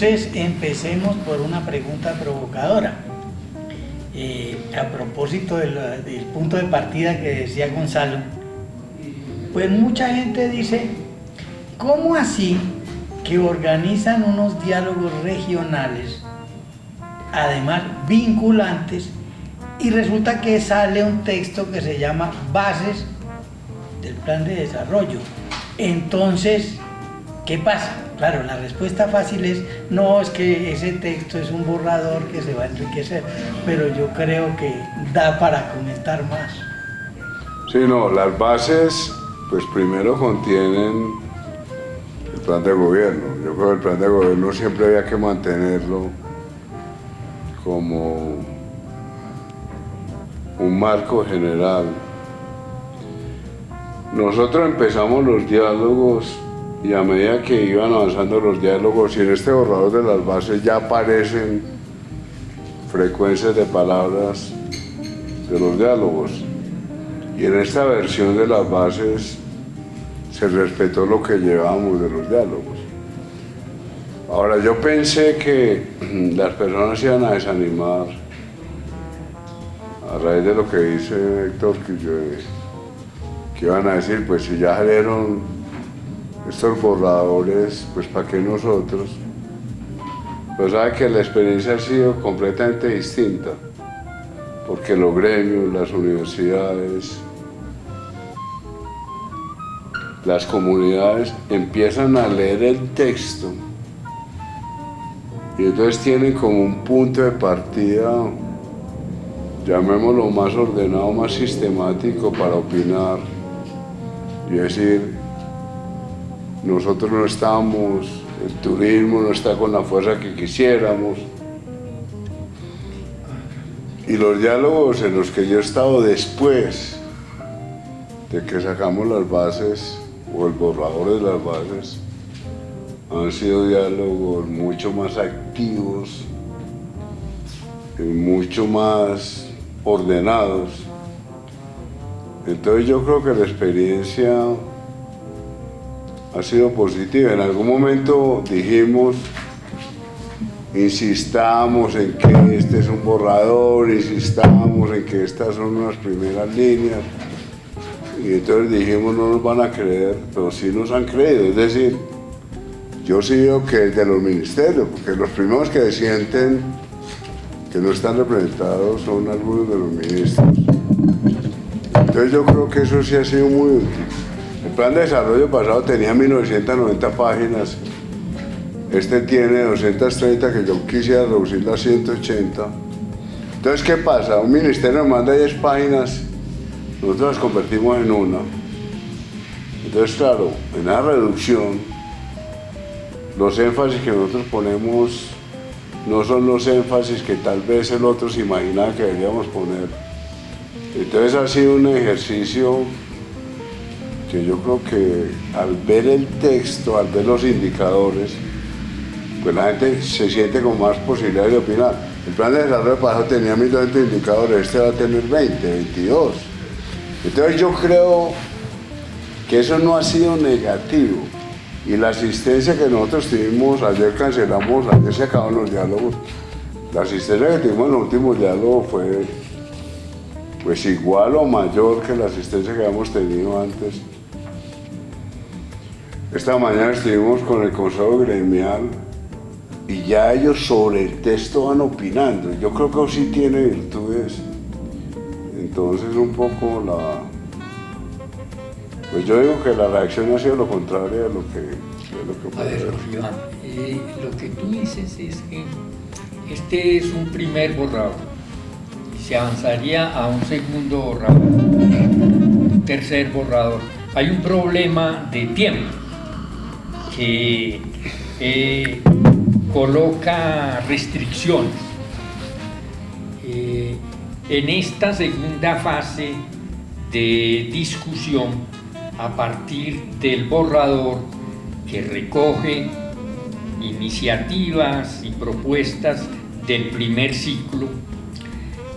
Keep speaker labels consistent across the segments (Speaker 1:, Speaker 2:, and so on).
Speaker 1: Entonces empecemos por una pregunta provocadora. Eh, a propósito del, del punto de partida que decía Gonzalo, pues mucha gente dice, ¿cómo así que organizan unos diálogos regionales, además vinculantes, y resulta que sale un texto que se llama Bases del Plan de Desarrollo? Entonces, ¿qué pasa? Claro, la respuesta fácil es, no, es que ese texto es un borrador que se va a enriquecer, pero yo creo que da para comentar más.
Speaker 2: Sí, no, las bases, pues primero contienen el plan de gobierno. Yo creo que el plan de gobierno siempre había que mantenerlo como un marco general. Nosotros empezamos los diálogos y a medida que iban avanzando los diálogos y en este borrador de las bases ya aparecen frecuencias de palabras de los diálogos y en esta versión de las bases se respetó lo que llevábamos de los diálogos. Ahora yo pensé que las personas iban a desanimar a raíz de lo que dice Héctor, que, yo, que iban a decir, pues si ya salieron estos borradores, pues para qué nosotros. Pero sabe que la experiencia ha sido completamente distinta, porque los gremios, las universidades, las comunidades empiezan a leer el texto y entonces tienen como un punto de partida, llamémoslo más ordenado, más sistemático para opinar y decir, nosotros no estamos, el turismo no está con la fuerza que quisiéramos. Y los diálogos en los que yo he estado después de que sacamos las bases o el borrador de las bases, han sido diálogos mucho más activos, mucho más ordenados. Entonces yo creo que la experiencia ha sido positiva. En algún momento dijimos, insistamos en que este es un borrador, insistamos en que estas son unas primeras líneas. Y entonces dijimos, no nos van a creer, pero sí nos han creído. Es decir, yo sí veo que de los ministerios, porque los primeros que sienten que no están representados son algunos de los ministros. Entonces yo creo que eso sí ha sido muy útil. El plan de desarrollo pasado tenía 1990 páginas, este tiene 230 que yo quisiera reducir a 180. Entonces, ¿qué pasa? Un ministerio manda 10 páginas, nosotros las convertimos en una. Entonces, claro, en la reducción, los énfasis que nosotros ponemos no son los énfasis que tal vez el otro se imaginaba que deberíamos poner. Entonces ha sido un ejercicio que yo creo que al ver el texto, al ver los indicadores, pues la gente se siente con más posibilidades de opinar. El plan de desarrollo pasado tenía 1.200 indicadores, este va a tener 20, 22. Entonces yo creo que eso no ha sido negativo. Y la asistencia que nosotros tuvimos, ayer cancelamos, ayer se acabaron los diálogos, la asistencia que tuvimos en el último diálogo fue pues igual o mayor que la asistencia que habíamos tenido antes. Esta mañana estuvimos con el Consejo Gremial y ya ellos sobre el texto van opinando. Yo creo que sí tiene virtudes. Entonces un poco la... Pues yo digo que la reacción ha sido lo contrario de lo que... De lo que
Speaker 3: a ver, Iván, eh, lo que tú dices es que este es un primer borrador. Se avanzaría a un segundo borrador, un tercer borrador. Hay un problema de tiempo que coloca restricciones. Eh, en esta segunda fase de discusión, a partir del borrador que recoge iniciativas y propuestas del primer ciclo,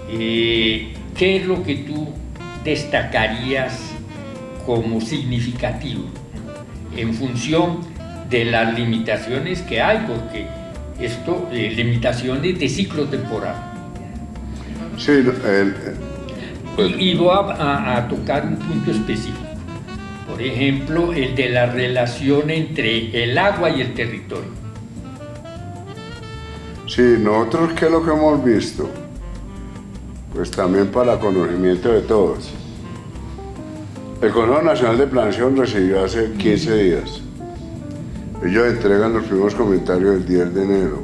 Speaker 3: eh, ¿qué es lo que tú destacarías como significativo en función de las limitaciones que hay, porque esto, eh, limitaciones de ciclo temporal.
Speaker 2: Sí, el,
Speaker 3: pues. y, y, voy a, a, tocar un punto específico. Por ejemplo, el de la relación entre el agua y el territorio.
Speaker 2: Sí, nosotros, ¿qué es lo que hemos visto? Pues también para conocimiento de todos. El Consejo Nacional de Planeación recibió hace 15 días. Ellos entregan los primeros comentarios el 10 de enero.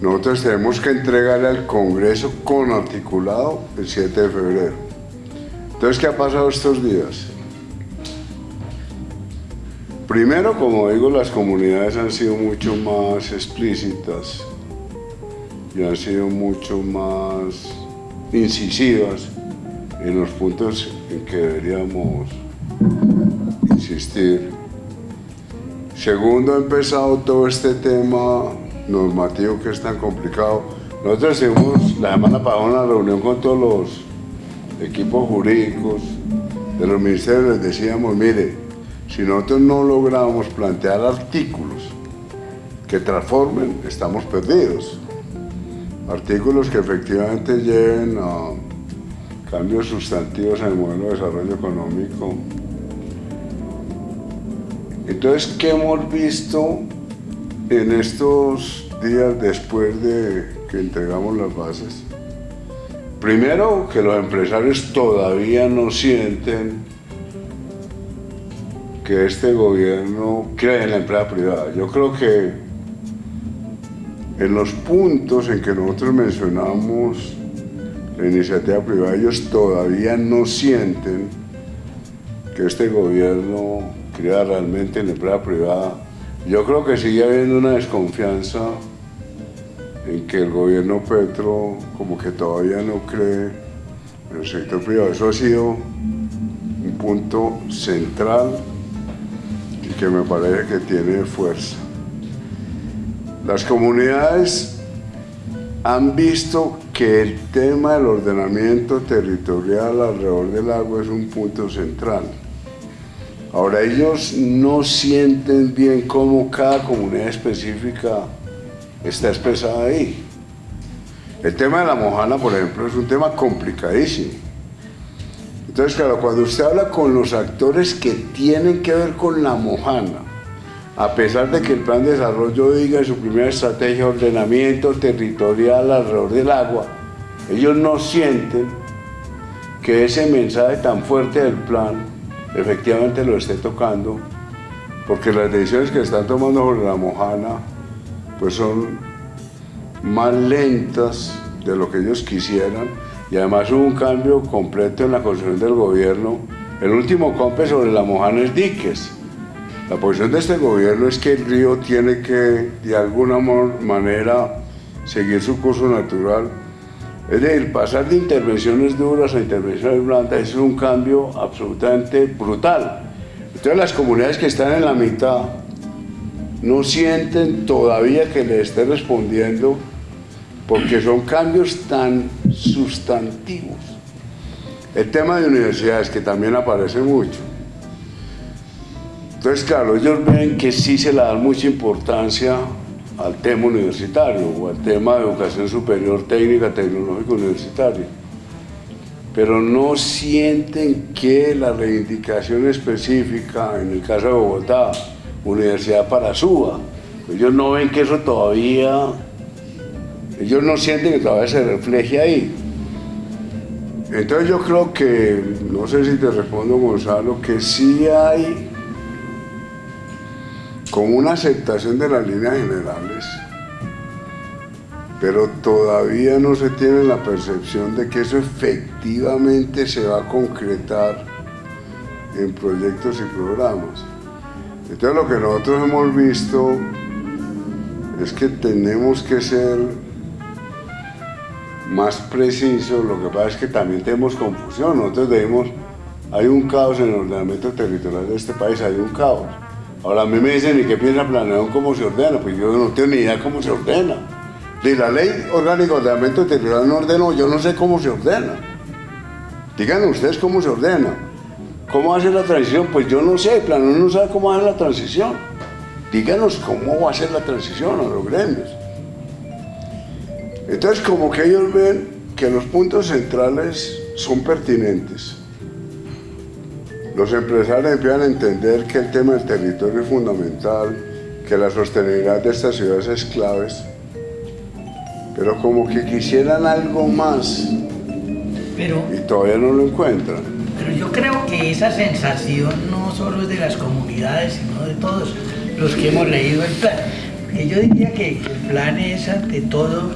Speaker 2: Nosotros tenemos que entregarle al Congreso con articulado el 7 de febrero. Entonces, ¿qué ha pasado estos días? Primero, como digo, las comunidades han sido mucho más explícitas y han sido mucho más incisivas en los puntos en que deberíamos insistir. Segundo, empezado todo este tema normativo que es tan complicado. Nosotros hicimos la semana pasada una reunión con todos los equipos jurídicos de los ministerios, les decíamos, mire, si nosotros no logramos plantear artículos que transformen, estamos perdidos. Artículos que efectivamente lleven a cambios sustantivos en el modelo de desarrollo económico. Entonces, ¿qué hemos visto en estos días después de que entregamos las bases? Primero, que los empresarios todavía no sienten que este gobierno cree en la empresa privada. Yo creo que en los puntos en que nosotros mencionamos la iniciativa privada, ellos todavía no sienten que este gobierno crea realmente en la empresa privada. Yo creo que sigue habiendo una desconfianza en que el gobierno Petro como que todavía no cree en el sector privado. Eso ha sido un punto central y que me parece que tiene fuerza. Las comunidades han visto que el tema del ordenamiento territorial alrededor del agua es un punto central. Ahora ellos no sienten bien cómo cada comunidad específica está expresada ahí. El tema de la mojana, por ejemplo, es un tema complicadísimo. Entonces, claro, cuando usted habla con los actores que tienen que ver con la mojana, a pesar de que el plan de desarrollo diga en su primera estrategia ordenamiento territorial alrededor del agua, ellos no sienten que ese mensaje tan fuerte del plan efectivamente lo esté tocando, porque las decisiones que están tomando sobre la mojana pues son más lentas de lo que ellos quisieran y además hubo un cambio completo en la construcción del gobierno. El último compe sobre la mojana es diques, la posición de este gobierno es que el río tiene que, de alguna manera, seguir su curso natural. Es decir, pasar de intervenciones duras a intervenciones blandas es un cambio absolutamente brutal. Entonces las comunidades que están en la mitad no sienten todavía que le esté respondiendo porque son cambios tan sustantivos. El tema de universidades, que también aparece mucho. Entonces, claro, ellos ven que sí se le da mucha importancia al tema universitario o al tema de educación superior técnica, tecnológica universitaria, pero no sienten que la reivindicación específica, en el caso de Bogotá, Universidad para Suba, ellos no ven que eso todavía, ellos no sienten que todavía se refleje ahí. Entonces yo creo que, no sé si te respondo Gonzalo, que sí hay con una aceptación de las líneas generales, pero todavía no se tiene la percepción de que eso efectivamente se va a concretar en proyectos y programas. Entonces lo que nosotros hemos visto es que tenemos que ser más precisos, lo que pasa es que también tenemos confusión, nosotros decimos, hay un caos en el ordenamiento territorial de este país, hay un caos. Ahora a mí me dicen, ¿y qué piensa planear cómo se ordena? Pues yo no tengo ni idea cómo se ordena. De la ley orgánica de ordenamiento territorial no ordeno, yo no sé cómo se ordena. Díganme ustedes cómo se ordena. ¿Cómo hace la transición? Pues yo no sé, el no sabe cómo hace la transición. díganos cómo va a ser la transición a los gremios. Entonces como que ellos ven que los puntos centrales son pertinentes. Los empresarios empiezan a entender que el tema del territorio es fundamental, que la sostenibilidad de estas ciudades es clave, pero como que quisieran algo más
Speaker 1: pero,
Speaker 2: y todavía no lo encuentran.
Speaker 1: Pero yo creo que esa sensación no solo es de las comunidades, sino de todos los que hemos leído el plan. Yo diría que el plan es ante todo,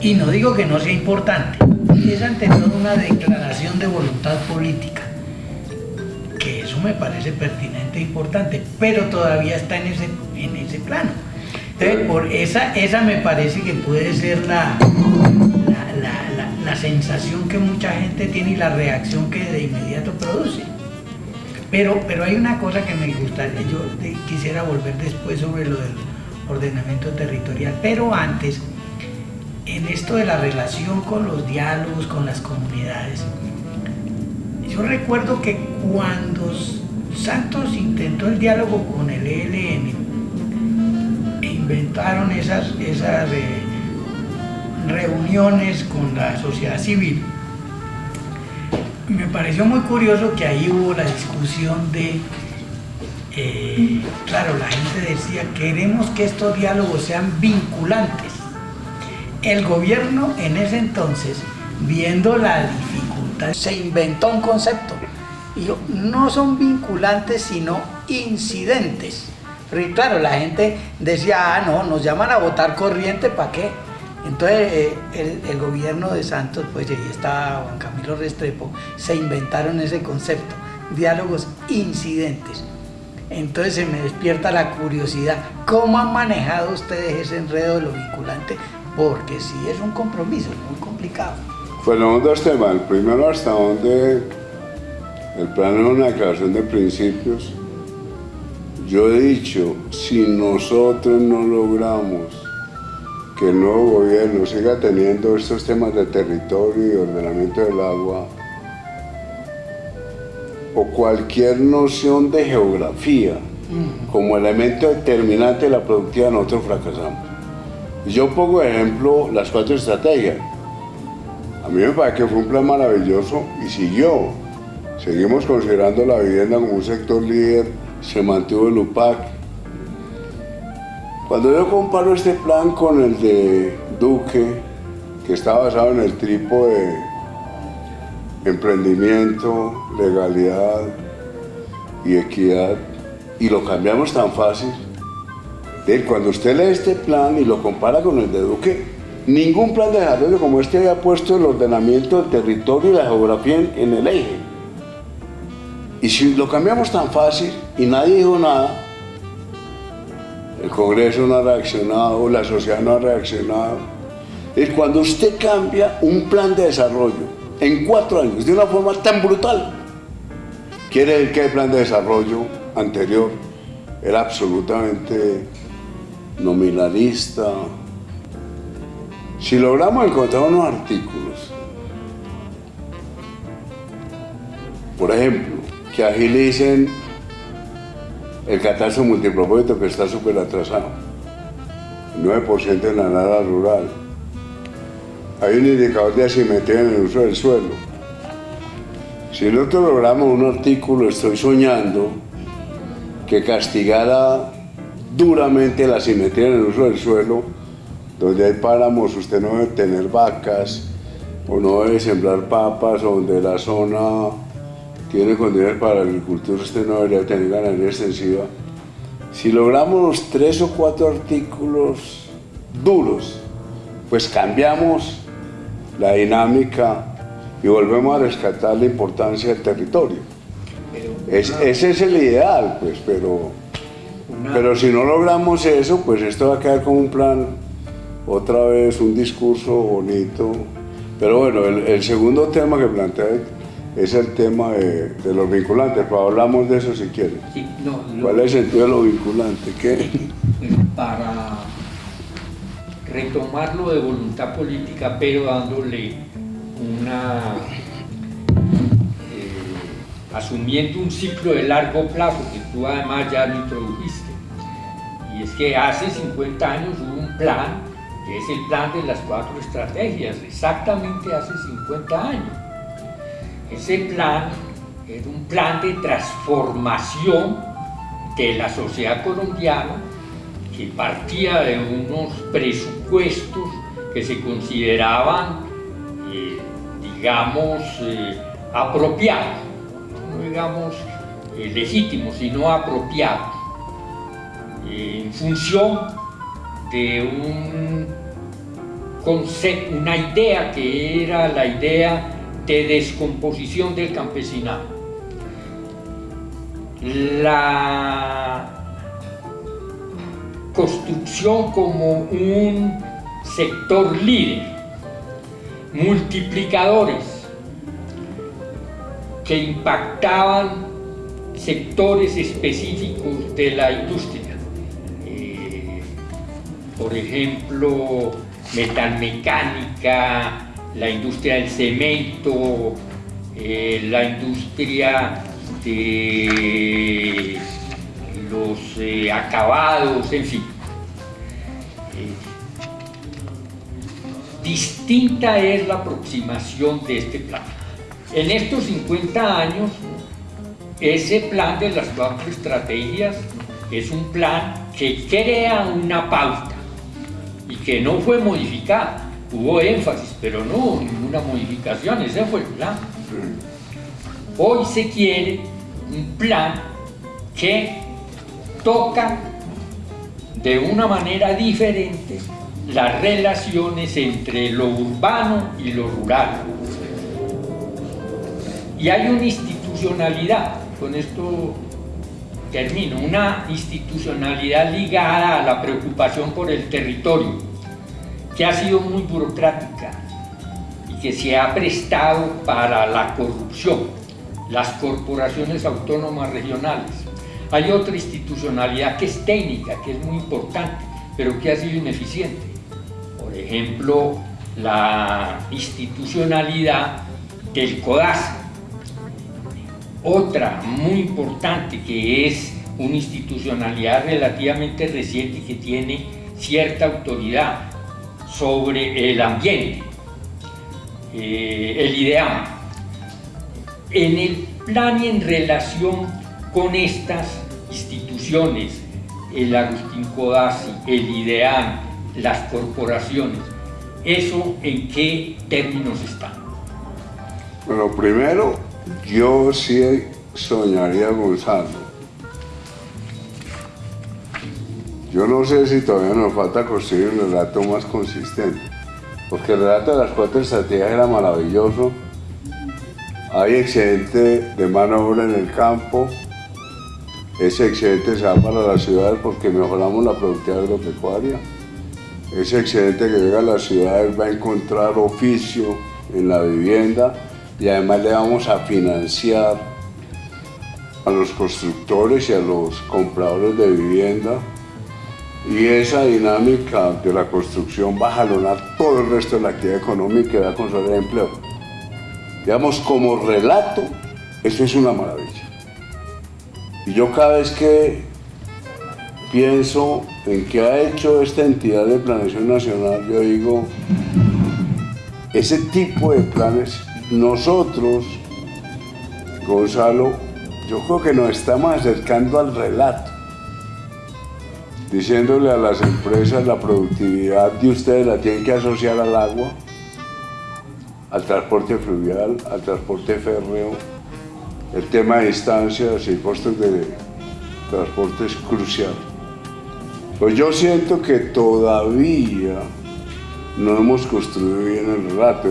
Speaker 1: y no digo que no sea importante, es ante todo una declaración de voluntad política que eso me parece pertinente e importante, pero todavía está en ese, en ese plano. Entonces, por esa, esa me parece que puede ser la, la, la, sensación que mucha gente tiene y la reacción que de inmediato produce. Pero, pero hay una cosa que me gustaría, yo quisiera volver después sobre lo del ordenamiento territorial, pero antes, en esto de la relación con los diálogos, con las comunidades, yo recuerdo que cuando Santos intentó el diálogo con el ELN, e inventaron esas, esas eh, reuniones con la sociedad civil, me pareció muy curioso que ahí hubo la discusión de, eh, claro, la gente decía, queremos que estos diálogos sean vinculantes. El gobierno en ese entonces, viendo la dificultad, se inventó un concepto. Y no son vinculantes, sino incidentes. Porque claro, la gente decía, ah, no, nos llaman a votar corriente, ¿para qué? Entonces eh, el, gobierno de Santos, pues ahí está Juan Camilo Restrepo, se inventaron ese concepto, diálogos incidentes. Entonces se me despierta la curiosidad, ¿cómo han manejado ustedes ese enredo de lo vinculante? Porque sí es un compromiso, muy complicado.
Speaker 2: Fueron dos temas, el primero hasta donde el plan es una declaración de principios. Yo he dicho, si nosotros no logramos que el nuevo gobierno siga teniendo estos temas de territorio y ordenamiento del agua o cualquier noción de geografía como elemento determinante de la productividad, nosotros fracasamos. Yo pongo ejemplo las cuatro estrategias. A mí me parece que fue un plan maravilloso y siguió. Seguimos considerando la vivienda como un sector líder, se mantuvo el UPAC, cuando yo comparo este plan con el de Duque, que está basado en el tripo de emprendimiento, legalidad y equidad, y lo cambiamos tan fácil, cuando usted lee este plan y lo compara con el de Duque, ningún plan de desarrollo como este haya puesto el ordenamiento del territorio y la geografía en, en el eje. Y si lo cambiamos tan fácil y nadie dijo nada, el Congreso no ha reaccionado, la sociedad no ha reaccionado. Es cuando usted cambia un plan de desarrollo en cuatro años de una forma tan brutal, quiere decir que el plan de desarrollo anterior era absolutamente nominalista. Si logramos encontrar unos artículos, por ejemplo, que agilicen el catastro multipropósito que está súper atrasado, 9% en la nada rural. Hay un indicador de asimetría en el uso del suelo. Si nosotros logramos un artículo, estoy soñando, que castigara duramente la asimetría en el uso del suelo, donde hay páramos, usted no debe tener vacas, o no debe sembrar papas, o donde la zona tiene condiciones para la agricultura, usted no debería tener ganadería extensiva. Si logramos tres o cuatro artículos duros, pues cambiamos la dinámica y volvemos a rescatar la importancia del territorio. ese es el ideal, pues, pero, pero si no logramos eso, pues esto va a quedar como un plan, otra vez un discurso bonito. Pero bueno, el, el segundo tema que plantea es el tema de, los vinculantes, pero hablamos de eso si quieren. ¿Cuál es el de lo vinculante? ¿Qué?
Speaker 3: Para retomarlo de voluntad política, pero dándole una... Eh, asumiendo un ciclo de largo plazo, que tú además ya lo introdujiste. es que hace 50 años hubo un plan, que es el plan de las cuatro estrategias, exactamente hace 50 años. Ese plan era un plan de transformación de la sociedad colombiana que partía de unos presupuestos que se consideraban, eh, digamos, eh, apropiados, no digamos eh, legítimos, sino apropiados, en función de un una idea que era la idea de descomposición del campesinado. La construcción como un sector líder, multiplicadores que impactaban sectores específicos de la industria. Eh, por ejemplo, metalmecánica, la industria del cemento, eh, la industria de los eh, acabados, en fin. distinta es la aproximación de este plan. En estos 50 años, ese plan de las cuatro estrategias es un plan que crea una pauta y que no fue modificada. Hubo énfasis, pero no hubo ninguna modificación, ese fue el plan. Hoy se quiere un plan que toca de una manera diferente las relaciones entre lo urbano y lo rural. Y hay una institucionalidad, con esto termino, una institucionalidad ligada a la preocupación por el territorio, que ha sido muy burocrática y que se ha prestado para la corrupción, las corporaciones autónomas regionales. Hay otra institucionalidad que es técnica, que es muy importante, pero que ha sido ineficiente ejemplo, la institucionalidad del CODAS. Otra muy importante que es una institucionalidad relativamente reciente que tiene cierta autoridad sobre el ambiente, eh, el IDEAM. En el plan y en relación con estas instituciones, el Agustín Codazzi, el IDEAM, las corporaciones. ¿Eso en qué términos está?
Speaker 2: Bueno, primero, yo sí soñaría, Gonzalo. Yo no sé si todavía nos falta construir un relato más consistente, porque el relato de las cuatro estrategias era maravilloso. Hay excedente de mano obra en el campo, ese excedente se va para las ciudades porque mejoramos la productividad agropecuaria ese excedente que llega a las ciudades va a encontrar oficio en la vivienda y además le vamos a financiar a los constructores y a los compradores de vivienda y esa dinámica de la construcción va a jalonar todo el resto de la actividad económica y va a consolidar empleo. Digamos, como relato, eso es una maravilla. Y yo cada vez que pienso en qué ha hecho esta entidad de planeación nacional, yo digo, ese tipo de planes, nosotros, Gonzalo, yo creo que nos estamos acercando al relato, diciéndole a las empresas la productividad de ustedes la tienen que asociar al agua, al transporte fluvial, al transporte férreo, el tema de distancias y costos de transporte es crucial. Pues yo siento que todavía no hemos construido bien el relato.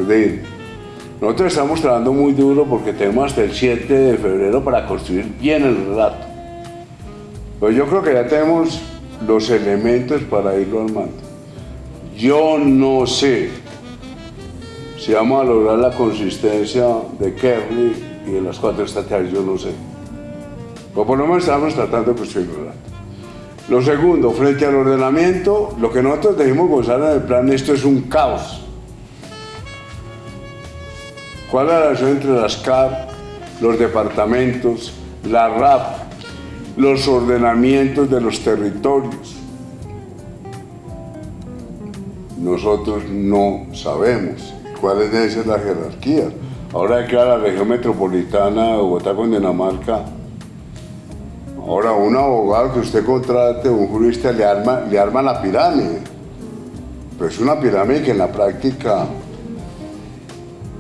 Speaker 2: Nosotros estamos trabajando muy duro porque tenemos hasta el 7 de febrero para construir bien el relato. Pues yo creo que ya tenemos los elementos para irlo armando. Yo no sé si vamos a lograr la consistencia de Kerry y de las cuatro estrategias, yo no sé. Pero por lo menos estamos tratando de construir el relato. Lo segundo, frente al ordenamiento, lo que nosotros dijimos Gonzalo en el plan, esto es un caos. ¿Cuál es la relación entre las CAR, los departamentos, la RAP, los ordenamientos de los territorios? nosotros no sabemos cuáles deben ser las jerarquías. Ahora que la región metropolitana de Bogotá con Dinamarca, ahora un abogado que usted contrate, un jurista, le arma, le arma la pirámide. Pero es una pirámide que en la práctica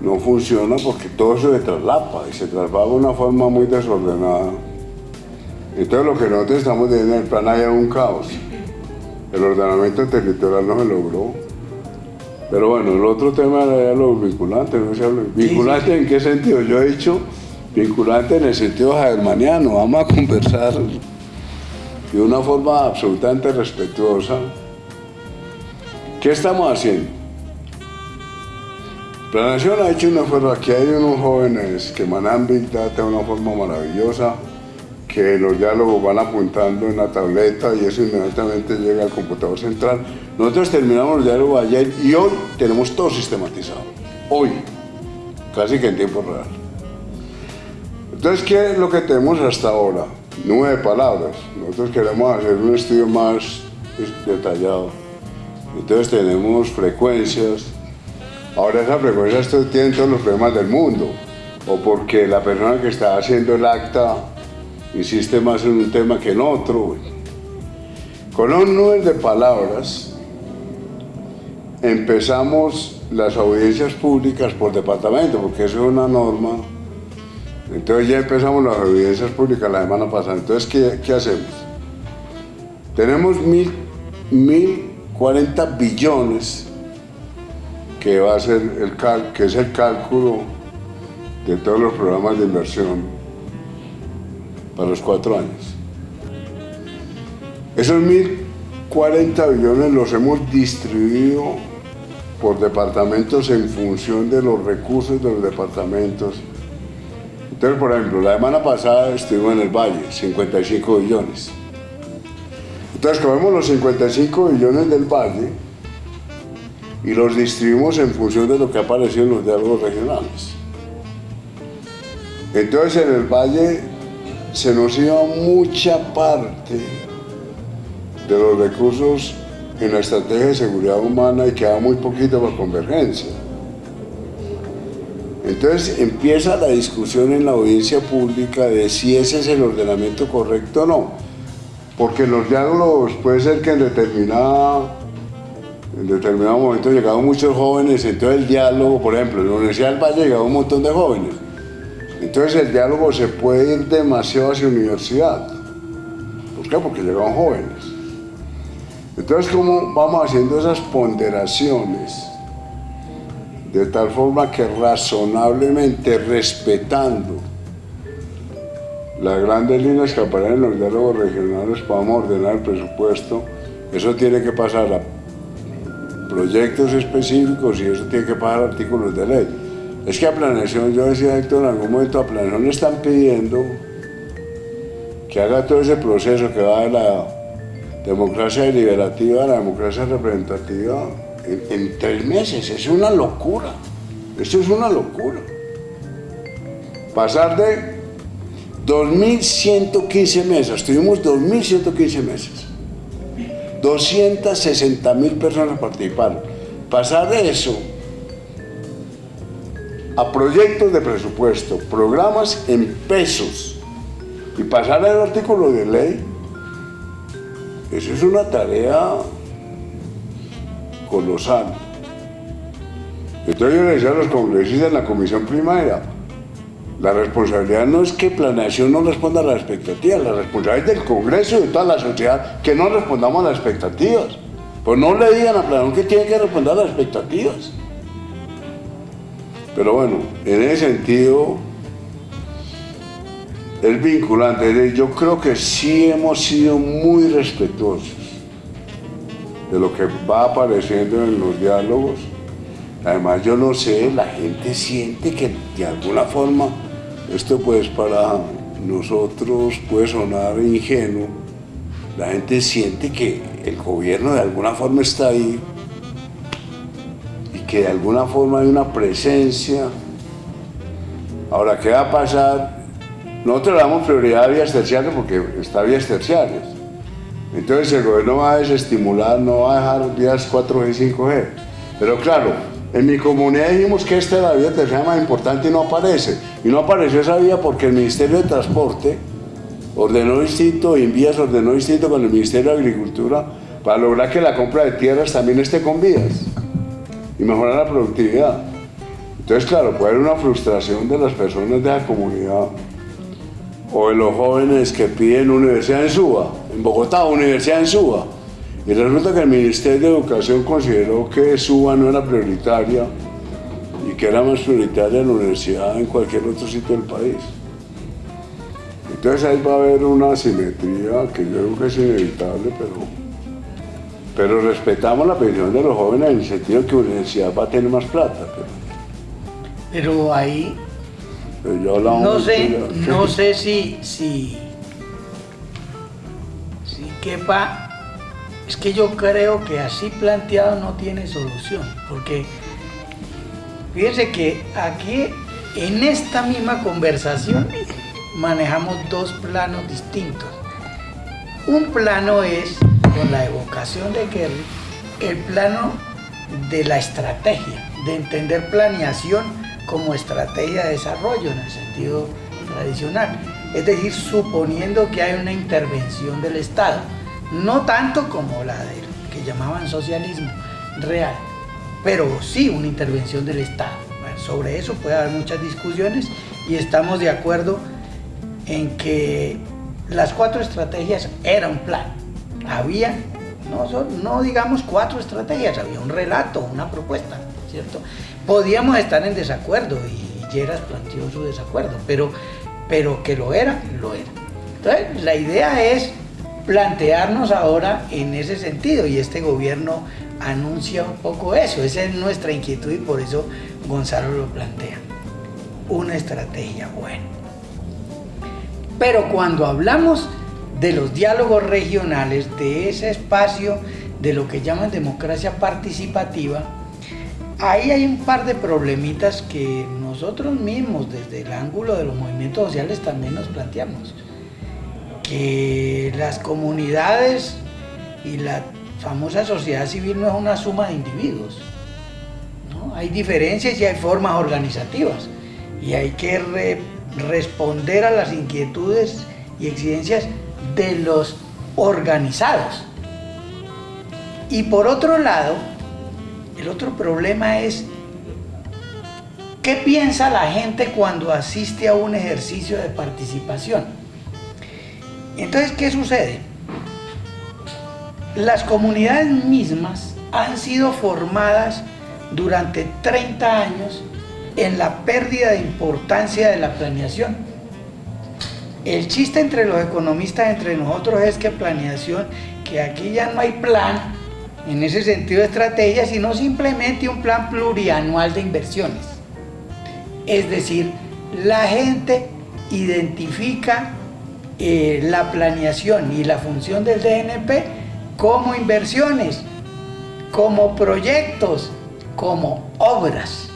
Speaker 2: no funciona porque todo se traslapa y se traslapa de una forma muy desordenada. Entonces lo que nosotros estamos viendo en el plan hay un caos. El ordenamiento territorial no se logró. Pero bueno, el otro tema era los vinculantes, ¿no se habla? ¿Vinculante en qué sentido? Yo he dicho vinculante en el sentido germaniano. Vamos a conversar de una forma absolutamente respetuosa. ¿Qué estamos haciendo? Planación ha hecho una esfuerzo. Aquí hay unos jóvenes que manejan Big Data de una forma maravillosa que los diálogos van apuntando en la tableta y eso inmediatamente llega al computador central. Nosotros terminamos el diálogo ayer y hoy tenemos todo sistematizado. Hoy, casi que en tiempo real. Entonces, ¿qué es lo que tenemos hasta ahora? Nueve palabras. Nosotros queremos hacer un estudio más detallado. Entonces tenemos frecuencias. Ahora esas frecuencias tienen todos los problemas del mundo. O porque la persona que está haciendo el acta insiste más en un tema que en otro. Con un número de palabras empezamos las audiencias públicas por departamento, porque eso es una norma. Entonces ya empezamos las audiencias públicas la semana pasada. Entonces, ¿qué, qué hacemos? Tenemos mil, mil 40 billones que va a ser el cal, que es el cálculo de todos los programas de inversión para los cuatro años. Esos 1.040 billones los hemos distribuido por departamentos en función de los recursos de los departamentos. Entonces, por ejemplo, la semana pasada estuvimos en el Valle, 55 billones. Entonces, cogemos los 55 billones del Valle y los distribuimos en función de lo que apareció en los diálogos regionales. Entonces, en el Valle se nos iba mucha parte de los recursos en la estrategia de seguridad humana y quedaba muy poquito para convergencia. Entonces empieza la discusión en la audiencia pública de si ese es el ordenamiento correcto o no. Porque los diálogos puede ser que en determinado, en determinado momento llegaban muchos jóvenes, entonces el diálogo, por ejemplo, en la Universidad del Valle llegaba un montón de jóvenes. Entonces el diálogo se puede ir demasiado hacia universidad. ¿Por qué? Porque llegan jóvenes. Entonces, ¿cómo vamos haciendo esas ponderaciones? De tal forma que razonablemente respetando las grandes líneas que aparecen en los diálogos regionales podamos ordenar el presupuesto, eso tiene que pasar a proyectos específicos y eso tiene que pasar a artículos de ley. Es que a planeación, yo decía Héctor, en algún momento a planeación le están pidiendo que haga todo ese proceso que va de la democracia deliberativa a la democracia representativa en, en tres meses. Es una locura. Esto es una locura. Pasar de 2.115 mesas, tuvimos 2.115 mesas. 260.000 personas participaron. Pasar de eso a proyectos de presupuesto, programas en pesos y pasar al artículo de ley, eso es una tarea colosal. Entonces yo le decía a los congresistas en la comisión primaria, la responsabilidad no es que planeación no responda a las expectativas, la responsabilidad es del Congreso y de toda la sociedad que no respondamos a las expectativas. Pues no le digan a planeación que tiene que responder a las expectativas. Pero bueno, en ese sentido es vinculante. Yo creo que sí hemos sido muy respetuosos de lo que va apareciendo en los diálogos. Además, yo no sé, la gente siente que de alguna forma esto pues para nosotros puede sonar ingenuo. La gente siente que el gobierno de alguna forma está ahí que de alguna forma hay una presencia. Ahora, ¿qué va a pasar? Nosotros le damos prioridad a vías terciarias porque está vías terciarias. Entonces el gobierno va a desestimular, no va a dejar vías 4G y 5G. Pero claro, en mi comunidad dijimos que esta era la vía tercera más importante y no aparece. Y no apareció esa vía porque el Ministerio de Transporte ordenó distinto, en vías ordenó distinto con el Ministerio de Agricultura para lograr que la compra de tierras también esté con vías y mejorar la productividad. Entonces, claro, puede haber una frustración de las personas de la comunidad o de los jóvenes que piden universidad en Suba, en Bogotá, universidad en Suba. Y resulta que el Ministerio de Educación consideró que Suba no era prioritaria y que era más prioritaria la universidad en cualquier otro sitio del país. Entonces ahí va a haber una asimetría que yo creo que es inevitable, pero, pero respetamos la petición de los jóvenes en el sentido de que la universidad va a tener más plata.
Speaker 1: Pero, ahí no sé, no sé si, si, si quepa es que yo creo que así planteado no tiene solución, porque fíjense que aquí en esta misma conversación manejamos dos planos distintos. Un plano es, con la evocación de Kerry, el plano de la estrategia, de entender planeación como estrategia de desarrollo en el sentido tradicional. Es decir, suponiendo que hay una intervención del Estado, no tanto como la de que llamaban socialismo real, pero sí una intervención del Estado. sobre eso puede haber muchas discusiones y estamos de acuerdo en que las cuatro estrategias era un plan. Había, no, digamos cuatro estrategias, había un relato, una propuesta, ¿cierto? Podíamos estar en desacuerdo y Lleras planteó su desacuerdo, pero, pero que lo era, lo era. Entonces, la idea es plantearnos ahora en ese sentido y este gobierno anuncia un poco eso, esa es nuestra inquietud y por eso Gonzalo lo plantea. Una estrategia buena. Pero cuando hablamos de los diálogos regionales, de ese espacio de lo que llaman democracia participativa, ahí hay un par de problemitas que nosotros mismos desde el ángulo de los movimientos sociales también nos planteamos. Que las comunidades y la famosa sociedad civil no es una suma de individuos. Hay diferencias y hay formas organizativas y hay que responder a las inquietudes y exigencias de los organizados. Y por otro lado, el otro problema es qué piensa la gente cuando asiste a un ejercicio de participación. Entonces, ¿qué sucede? Las comunidades mismas han sido formadas durante 30 años en la pérdida de importancia de la planeación. El chiste entre los economistas, entre nosotros, es que planeación, que aquí ya no hay plan, en ese sentido de estrategia, sino simplemente un plan plurianual de inversiones. Es decir, la gente identifica eh, la planeación y la función del DNP como inversiones, como proyectos, como obras.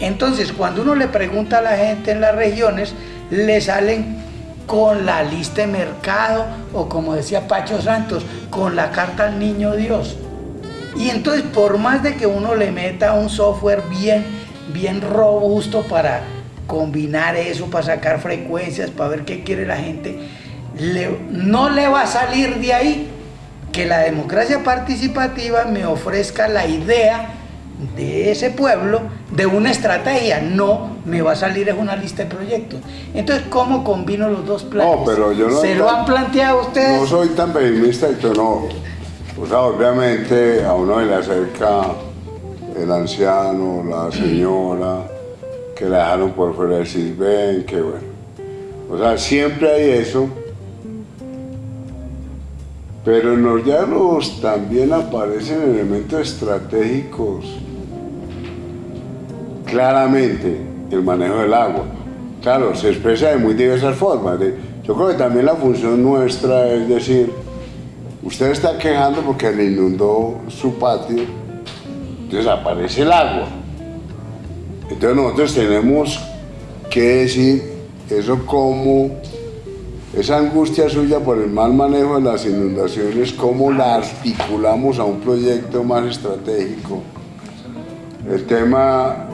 Speaker 1: Entonces, cuando uno le pregunta a la gente en las regiones, le salen con la lista de mercado o como decía Pacho Santos, con la carta al niño Dios. Y entonces, por más de que uno le meta un software bien, bien robusto para combinar eso, para sacar frecuencias, para ver qué quiere la gente, no le va a salir de ahí que la democracia participativa me ofrezca la idea de ese pueblo de una estrategia, no me va a salir es una lista de proyectos. Entonces, ¿cómo combino los dos planes?
Speaker 2: No, pero yo no
Speaker 1: ¿Se lo han planteado ustedes?
Speaker 2: No soy tan pesimista y no. O sea, obviamente a uno le acerca el anciano, la señora, que la dejaron por fuera del CISBEN, que bueno. O sea, siempre hay eso. Pero en los diálogos también aparecen elementos estratégicos claramente el manejo del agua. Claro, se expresa de muy diversas formas. Yo creo que también la función nuestra es decir, usted está quejando porque le inundó su patio, entonces aparece el agua. Entonces nosotros tenemos que decir eso como esa angustia suya por el mal manejo de las inundaciones, ¿cómo la articulamos a un proyecto más estratégico? El tema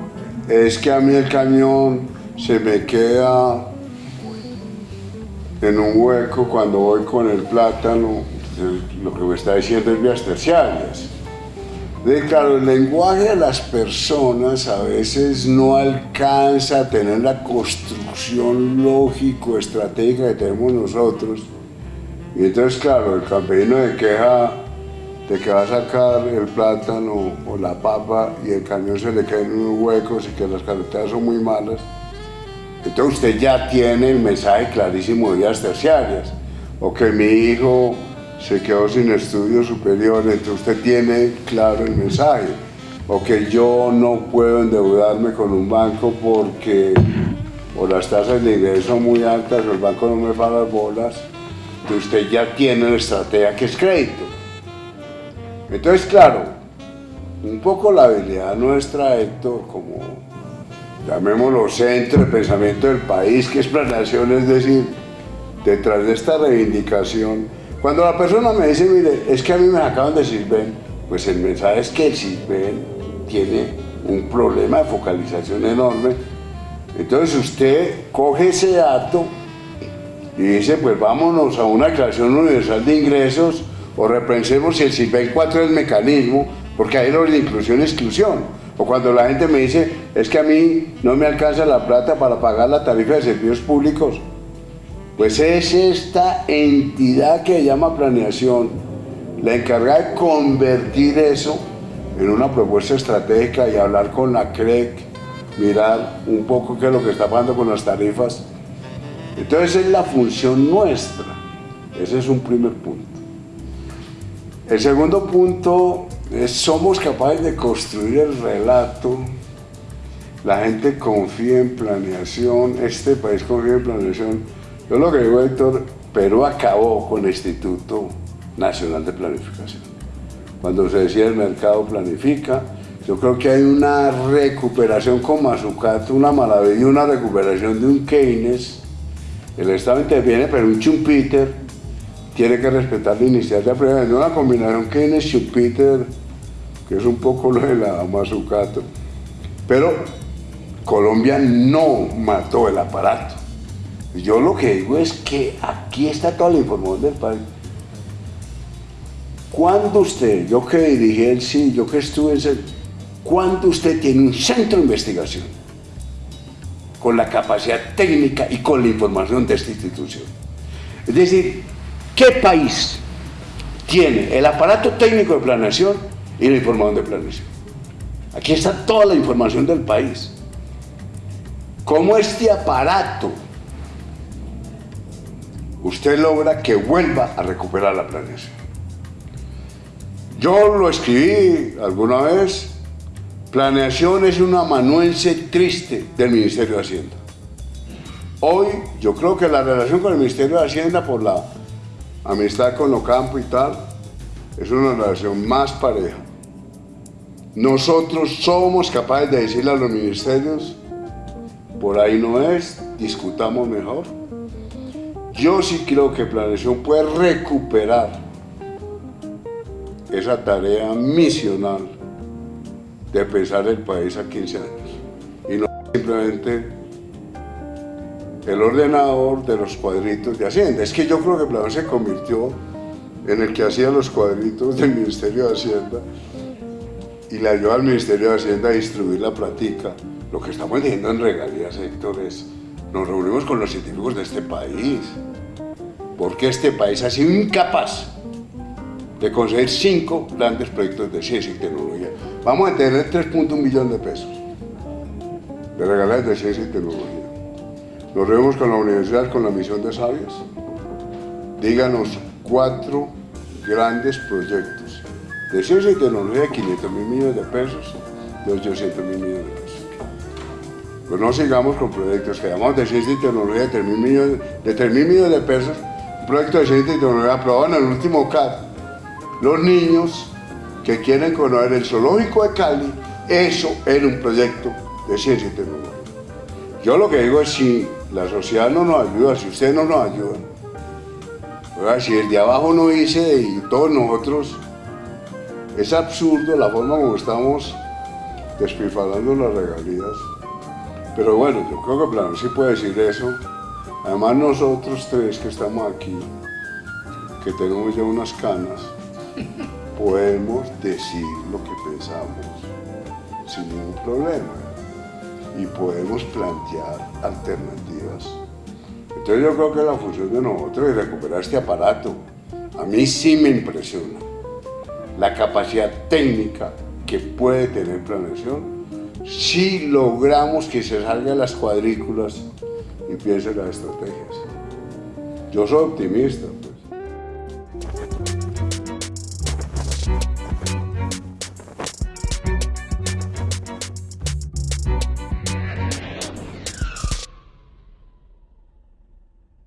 Speaker 2: es que a mí el cañón se me queda en un hueco cuando voy con el plátano, lo que me está diciendo es vías terciarias. De, claro, el lenguaje de las personas a veces no alcanza a tener la construcción lógico-estratégica que tenemos nosotros. Y entonces, claro, el campesino de queja de que va a sacar el plátano o la papa y el cañón se le cae en unos huecos y que las carreteras son muy malas. Entonces usted ya tiene el mensaje clarísimo de vías terciarias. O que mi hijo se quedó sin estudios superiores, entonces usted tiene claro el mensaje. O que yo no puedo endeudarme con un banco porque o las tasas de ingreso son muy altas o el banco no me paga las bolas. Entonces usted ya tiene la estrategia que es crédito. Entonces, claro, un poco la habilidad nuestra, Héctor, como llamémoslo centro de pensamiento del país, que es planeación, es decir, detrás de esta reivindicación, cuando la persona me dice, mire, es que a mí me acaban de Sirven, pues el mensaje es que el Sirven tiene un problema de focalización enorme. Entonces usted coge ese dato y dice, pues vámonos a una declaración universal de ingresos o repensemos si el Sirven 4 es mecanismo, porque hay orden de inclusión y exclusión. O cuando la gente me dice, es que a mí no me alcanza la plata para pagar la tarifa de servicios públicos, pues es esta entidad que llama planeación, la encargada de convertir eso en una propuesta estratégica y hablar con la CREC, mirar un poco qué es lo que está pasando con las tarifas. Entonces es la función nuestra, ese es un primer punto. El segundo punto somos capaces de construir el relato, la gente confía en planeación, este país confía en planeación. Yo lo que digo, Héctor, Perú acabó con el Instituto Nacional de Planificación. Cuando se decía el mercado planifica, yo creo que hay una recuperación con Mazucato, una maravilla, una recuperación de un Keynes. El Estado interviene, pero un Schumpeter tiene que respetar la iniciativa privada. Es una combinación Keynes-Schumpeter que es un poco lo de la Mazucato. Pero Colombia no mató el aparato. Yo lo que digo es que aquí está toda la información del país. ¿Cuándo usted, yo que dirigí el sí, yo que estuve en ese, cuándo usted tiene un centro de investigación con la capacidad técnica y con la información de esta institución? Es decir, ¿qué país tiene el aparato técnico de planeación y la información de planeación. Aquí está toda la información del país. Cómo este aparato usted logra que vuelva a recuperar la planeación. Yo lo escribí alguna vez, planeación es un amanuense triste del Ministerio de Hacienda. Hoy yo creo que la relación con el Ministerio de Hacienda por la amistad con Ocampo y tal, es una relación más pareja. Nosotros somos capaces de decirle a los ministerios, por ahí no es, discutamos mejor. Yo sí creo que Planeación puede recuperar esa tarea misional de pensar el país a 15 años y no simplemente el ordenador de los cuadritos de Hacienda. Es que yo creo que Planeación se convirtió en el que hacía los cuadritos del Ministerio de Hacienda y le ayudó al Ministerio de Hacienda a distribuir la práctica. Lo que estamos diciendo en regalías, Héctor, es nos reunimos con los científicos de este país, porque este país ha sido incapaz de conseguir cinco grandes proyectos de ciencia y tecnología. Vamos a tener 3.1 millones de pesos de regalías de ciencia y tecnología. Nos reunimos con la universidad, con la misión de sabios. Díganos cuatro grandes proyectos de ciencia y tecnología de 500 mil millones de pesos, de 800 mil millones de pesos. Pues no sigamos con proyectos que llamamos de ciencia y tecnología de 3 mil millones de, pesos, un proyecto de ciencia y tecnología aprobado en el último CAD. Los niños que quieren conocer el zoológico de Cali, eso era un proyecto de ciencia y tecnología. Yo lo que digo es si la sociedad no nos ayuda, si ustedes no nos Ahora, si el de abajo no dice y todos nosotros, es absurdo la forma como estamos despilfarrando las regalías. Pero bueno, yo creo que Plano sí puede decir eso. Además nosotros tres que estamos aquí, que tenemos ya unas canas, podemos decir lo que pensamos sin ningún problema y podemos plantear alternativas. Entonces yo creo que la función de nosotros es recuperar este aparato. A mí sí me impresiona la capacidad técnica que puede tener planeación si logramos que se salga de las cuadrículas y piense las estrategias. Yo soy optimista,